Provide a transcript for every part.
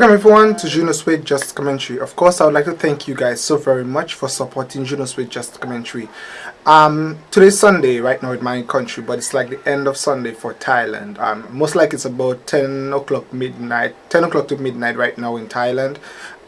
Welcome everyone to Juno Sweet Just Commentary. Of course, I would like to thank you guys so very much for supporting Juno Sweet Just Commentary. Um, today's Sunday right now in my country, but it's like the end of Sunday for Thailand. Um, most like it's about 10 o'clock midnight, 10 o'clock to midnight right now in Thailand.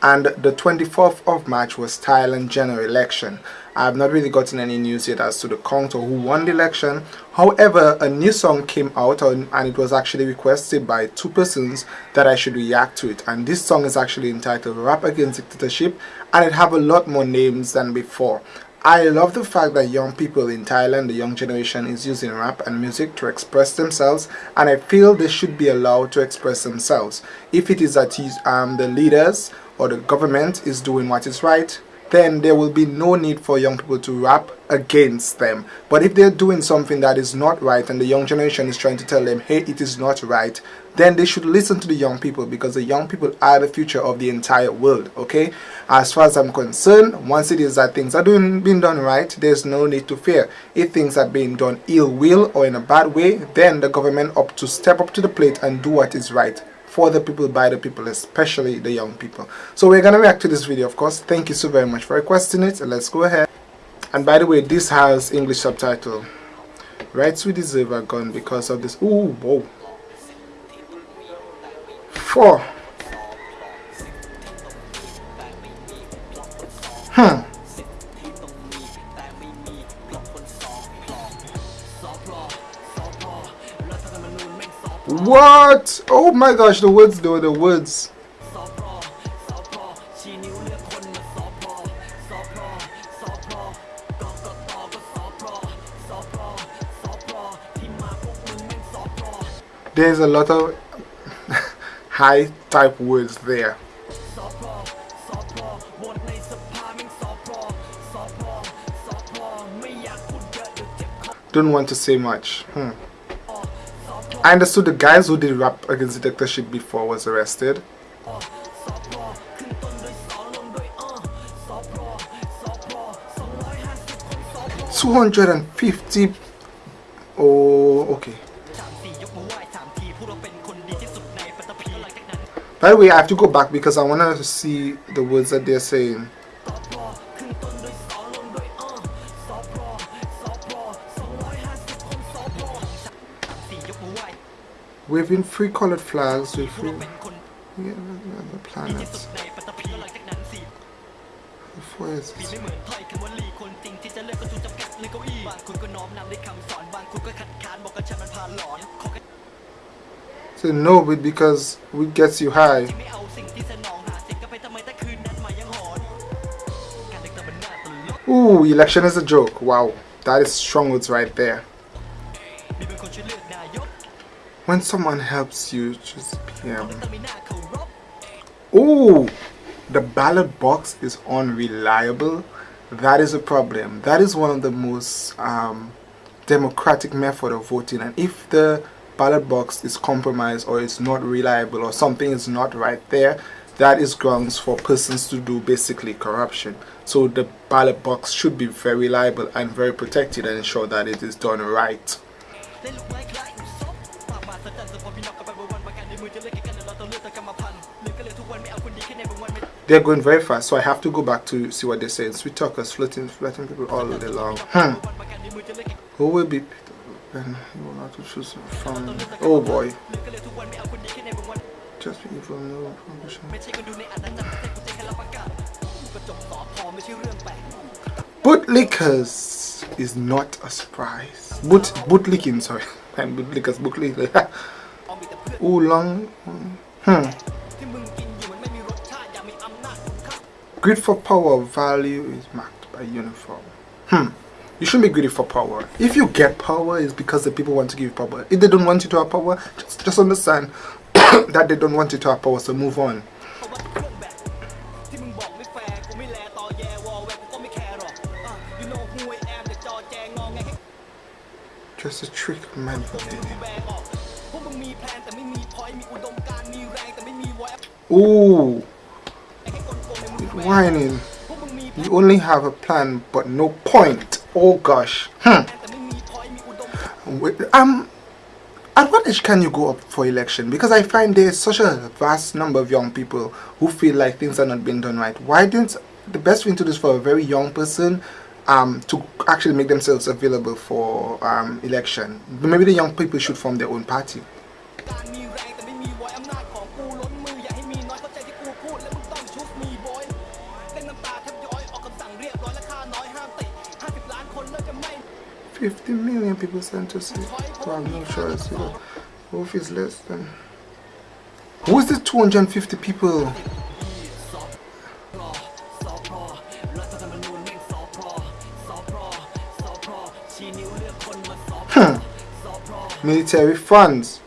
And the 24th of March was Thailand general election. I have not really gotten any news yet as to the count or who won the election. However, a new song came out and it was actually requested by two persons that I should react to it. And this song is actually entitled Rap Against Dictatorship and it have a lot more names than before. I love the fact that young people in Thailand, the young generation, is using rap and music to express themselves and I feel they should be allowed to express themselves. If it is that um, the leaders or the government is doing what is right, then there will be no need for young people to rap against them. But if they're doing something that is not right and the young generation is trying to tell them, hey, it is not right, then they should listen to the young people because the young people are the future of the entire world, okay? As far as I'm concerned, once it is that things are doing, being done right, there's no need to fear. If things are being done ill will or in a bad way, then the government up to step up to the plate and do what is right for the people by the people especially the young people. So we're gonna react to this video of course. Thank you so very much for requesting it. Let's go ahead. And by the way this has english subtitle rights we deserve are gone because of this. Ooh whoa. Four What? Oh my gosh, the words though, the words. There's a lot of high type words there. Don't want to say much. Hmm. I understood the guys who did rap against the dictatorship before was arrested. Two hundred and fifty. Oh, okay. By the way, I have to go back because I want to see the words that they're saying. Waving three colored flags with three yeah, the planets. So no, but because we gets you high. Ooh, election is a joke. Wow, that is strong words right there when someone helps you just PM oh the ballot box is unreliable. That is a problem. That is one of the most um, democratic method of voting. And if the ballot box is compromised or it's not reliable or something is not right there that is grounds for persons to do basically corruption. So the ballot box should be very reliable and very protected and ensure that it is done right they're going very fast, so I have to go back to see what they're saying. Sweet talkers, flirting, flirting people all day long. Hmm. Who will be then you will to choose from oh boy just from no bootlickers is not a surprise boot bootlicking sorry and bootlickers bootlickers Ooh, long. Hmm. Greed for power value is marked by uniform. Hmm. You shouldn't be greedy for power. If you get power, it's because the people want to give you power. If they don't want you to have power, just, just understand that they don't want you to have power, so move on. Just a trick man Ooh. Whining. You only have a plan but no point. Oh gosh. Hmm. Um at what age can you go up for election? Because I find there's such a vast number of young people who feel like things are not being done right. Why didn't the best thing to do is for a very young person um, to actually make themselves available for um, election? Maybe the young people should form their own party. Fifty million people sent to see. So I'm not sure. So, Wolf is less than. Who's the 250 people? Military funds.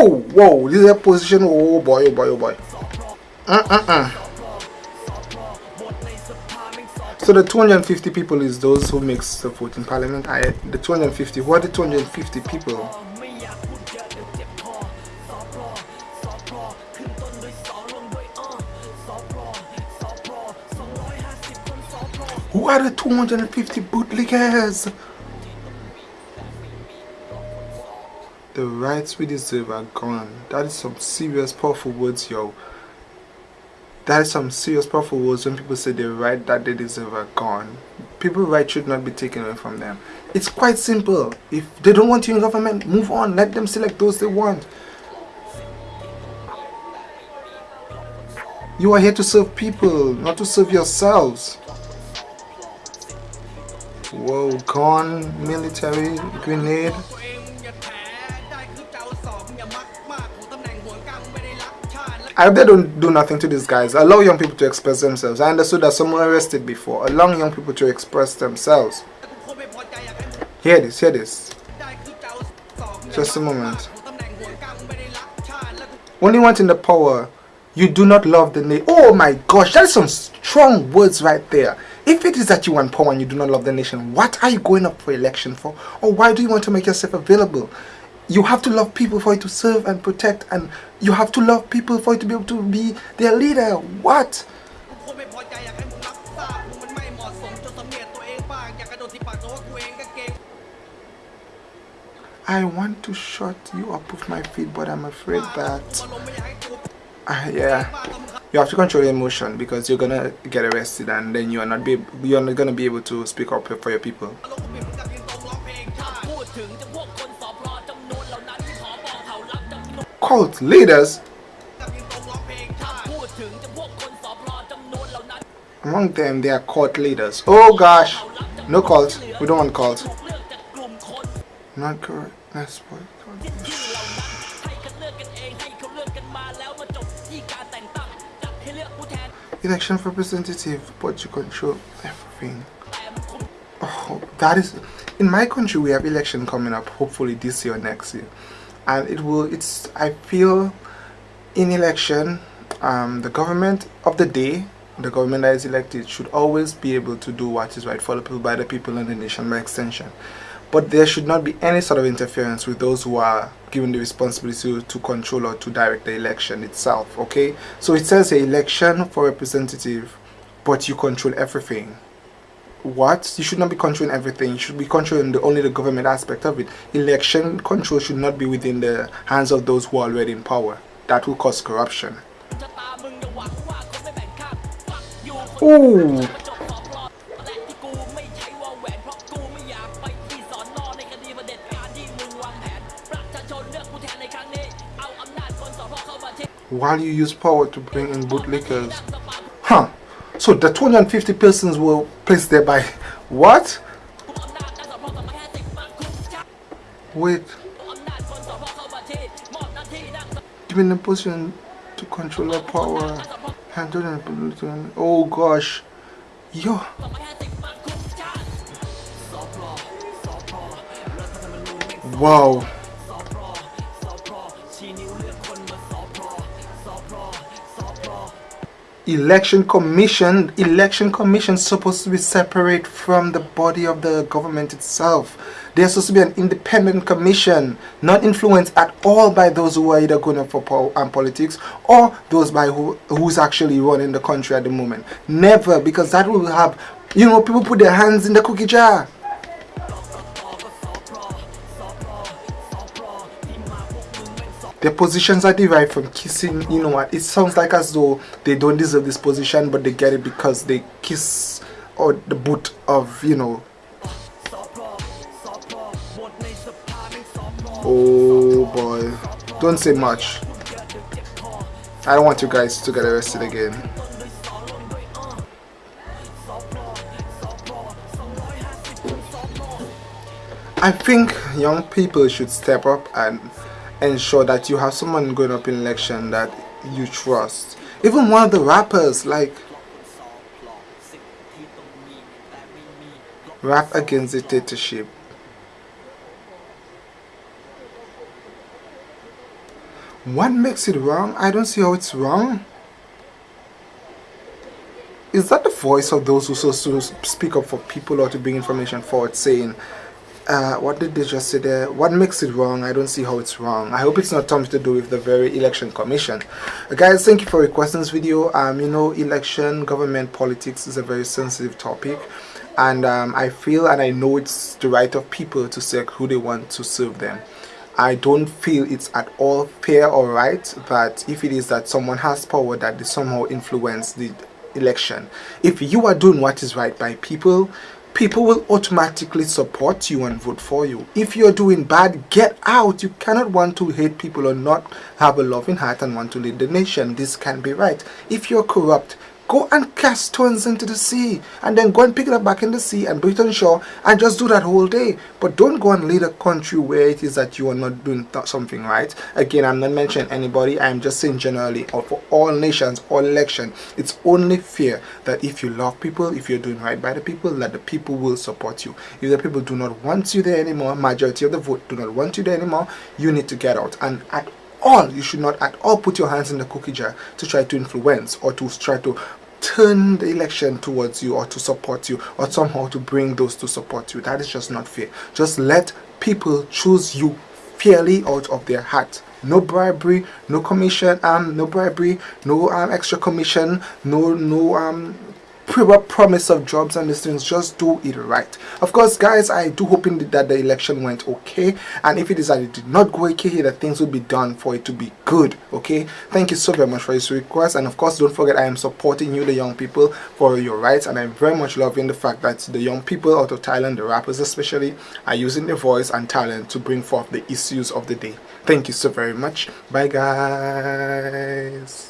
Whoa. Oh, whoa, this is a position. Oh boy, oh boy, oh boy. Uh, uh, uh. So the 250 people is those who makes the vote in parliament. I the 250. What are the 250 people? Who are the 250 bootlickers? The rights we deserve are gone. That is some serious powerful words, yo. That is some serious powerful words when people say the right that they deserve are gone. People's rights should not be taken away from them. It's quite simple. If they don't want you in government, move on. Let them select those they want. You are here to serve people, not to serve yourselves. Whoa, gone, military, grenade. I hope they don't do nothing to these guys. Allow young people to express themselves. I understood that someone arrested before. Allow young people to express themselves. Hear this, hear this. Just a moment. Only you want in the power, you do not love the nation. Oh my gosh, that is some strong words right there. If it is that you want power and you do not love the nation, what are you going up for election for? Or why do you want to make yourself available? You have to love people for you to serve and protect and you have to love people for you to be able to be their leader. What? I want to shut you up with my feet but I'm afraid that uh, yeah. You have to control your emotion because you're gonna get arrested and then you are not be you're not gonna be able to speak up for your people cult leaders. Among them they are cult leaders. Oh gosh. No cult. We don't want cult. Not correct. That's what election representative but you control everything. Oh that is in my country we have election coming up hopefully this year or next year and it will it's I feel in election um, the government of the day the government that is elected should always be able to do what is right for the people by the people and the nation by extension. But there should not be any sort of interference with those who are given the responsibility to, to control or to direct the election itself okay? So it says a election for representative but you control everything what you should not be controlling everything you should be controlling the, only the government aspect of it election control should not be within the hands of those who are already in power that will cause corruption Ooh. While you use power to bring in bootlickers. Huh. So the 250 persons were placed there by what? Wait. Given the position to control the power. Oh gosh. Yo. Wow. Election commission election commission supposed to be separate from the body of the government itself. There's supposed to be an independent commission not influenced at all by those who are either going up for power and um, politics or those by who who's actually running the country at the moment. Never because that will have you know people put their hands in the cookie jar their positions are derived from kissing you know what it sounds like as though they don't deserve this position but they get it because they kiss or the boot of you know. Oh boy. Don't say much. I don't want you guys to get arrested again. I think young people should step up and ensure that you have someone going up in election that you trust. Even one of the rappers like rap against dictatorship. What makes it wrong? I don't see how it's wrong. Is that the voice of those who so to speak up for people or to bring information forward saying uh, what did they just say there? What makes it wrong? I don't see how it's wrong. I hope it's not something to do with the very election commission. Uh, guys, thank you for requesting this video. Um, you know, election, government, politics is a very sensitive topic. And um, I feel and I know it's the right of people to select who they want to serve them. I don't feel it's at all fair or right that if it is that someone has power that they somehow influence the election. If you are doing what is right by people, people will automatically support you and vote for you. If you're doing bad, get out. You cannot want to hate people or not have a loving heart and want to lead the nation. This can be right. If you're corrupt, Go and cast stones into the sea and then go and pick it up back in the sea and put it on shore and just do that whole day. But don't go and lead a country where it is that you are not doing something right. Again, I'm not mentioning anybody. I'm just saying generally or for all nations, all election. It's only fair that if you love people, if you're doing right by the people, that the people will support you. If the people do not want you there anymore, majority of the vote do not want you there anymore, you need to get out. And at all you should not at all put your hands in the cookie jar to try to influence or to try to turn the election towards you or to support you or somehow to bring those to support you. That is just not fair. Just let people choose you fairly out of their heart. No bribery no commission um no bribery no um extra commission no no um promise of jobs and these things just do it right. Of course guys i do hoping that the election went okay and if it is that it did not go okay that things will be done for it to be good okay? Thank you so very much for this request and of course don't forget i am supporting you the young people for your rights and i'm very much loving the fact that the young people out of thailand the rappers especially are using their voice and talent to bring forth the issues of the day. Thank you so very much. Bye guys